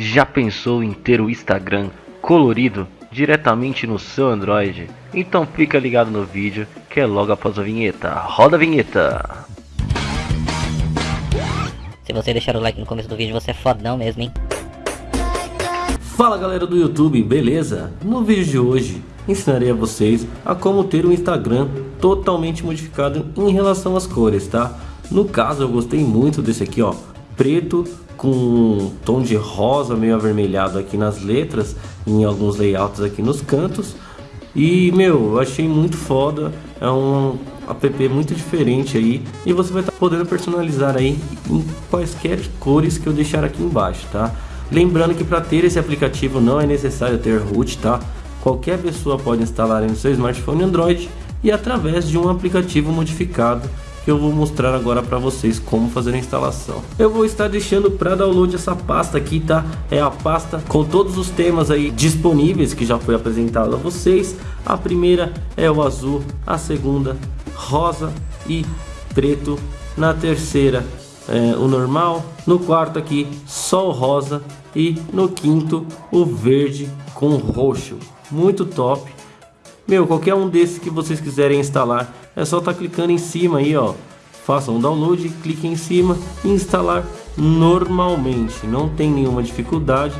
Já pensou em ter o Instagram colorido diretamente no seu Android? Então fica ligado no vídeo que é logo após a vinheta. Roda a vinheta! Se você deixar o like no começo do vídeo, você é fodão mesmo, hein? Fala galera do YouTube, beleza? No vídeo de hoje ensinarei a vocês a como ter um Instagram totalmente modificado em relação às cores, tá? No caso eu gostei muito desse aqui ó, preto com um tom de rosa meio avermelhado aqui nas letras, em alguns layouts aqui nos cantos. E meu, eu achei muito foda, é um app muito diferente aí e você vai estar tá podendo personalizar aí em quaisquer cores que eu deixar aqui embaixo, tá? Lembrando que para ter esse aplicativo não é necessário ter root, tá? qualquer pessoa pode instalar no seu smartphone Android e através de um aplicativo modificado que eu vou mostrar agora para vocês como fazer a instalação. Eu vou estar deixando para download essa pasta aqui, tá? É a pasta com todos os temas aí disponíveis que já foi apresentado a vocês. A primeira é o azul, a segunda rosa e preto, na terceira é, o normal, no quarto aqui só o rosa e no quinto o verde com roxo muito top. Meu, qualquer um desses que vocês quiserem instalar, é só estar tá clicando em cima aí, ó. Faça um download, clique em cima e instalar normalmente. Não tem nenhuma dificuldade.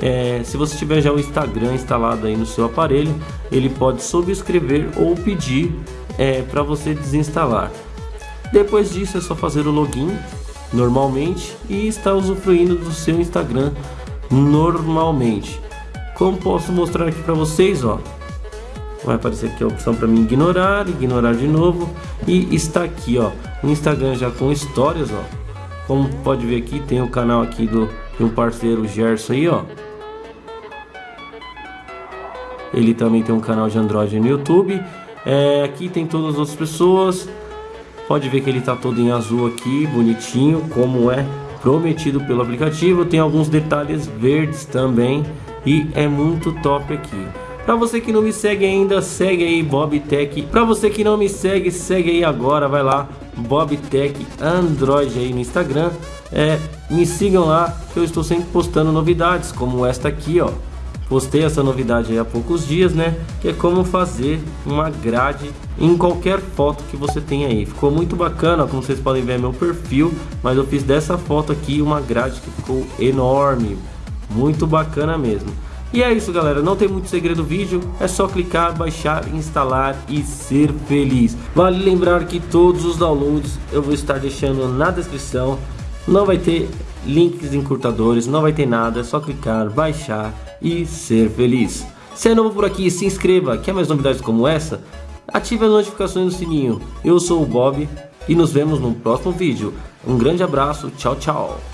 É, se você tiver já o Instagram instalado aí no seu aparelho, ele pode subscrever ou pedir é, para você desinstalar. Depois disso é só fazer o login normalmente e estar usufruindo do seu Instagram normalmente. Como posso mostrar aqui para vocês, ó. Vai aparecer aqui a opção para mim ignorar, ignorar de novo. E está aqui, ó, o Instagram já com histórias, ó. Como pode ver aqui, tem o canal aqui do de um parceiro Gerson aí, ó. Ele também tem um canal de Android no YouTube. É, aqui tem todas as outras pessoas. Pode ver que ele está todo em azul aqui, bonitinho, como é prometido pelo aplicativo. Tem alguns detalhes verdes também e é muito top aqui. Para você que não me segue ainda, segue aí Bob Tech. Para você que não me segue, segue aí agora, vai lá Bob Tech Android aí no Instagram. É, me sigam lá, que eu estou sempre postando novidades, como esta aqui, ó. Postei essa novidade aí há poucos dias, né? Que é como fazer uma grade em qualquer foto que você tem aí. Ficou muito bacana, como vocês podem ver é meu perfil, mas eu fiz dessa foto aqui uma grade que ficou enorme, muito bacana mesmo. E é isso galera, não tem muito segredo vídeo, é só clicar, baixar, instalar e ser feliz. Vale lembrar que todos os downloads eu vou estar deixando na descrição, não vai ter links encurtadores, não vai ter nada, é só clicar, baixar e ser feliz. Se é novo por aqui, se inscreva, quer mais novidades como essa? Ative as notificações no sininho. Eu sou o Bob e nos vemos no próximo vídeo. Um grande abraço, tchau tchau.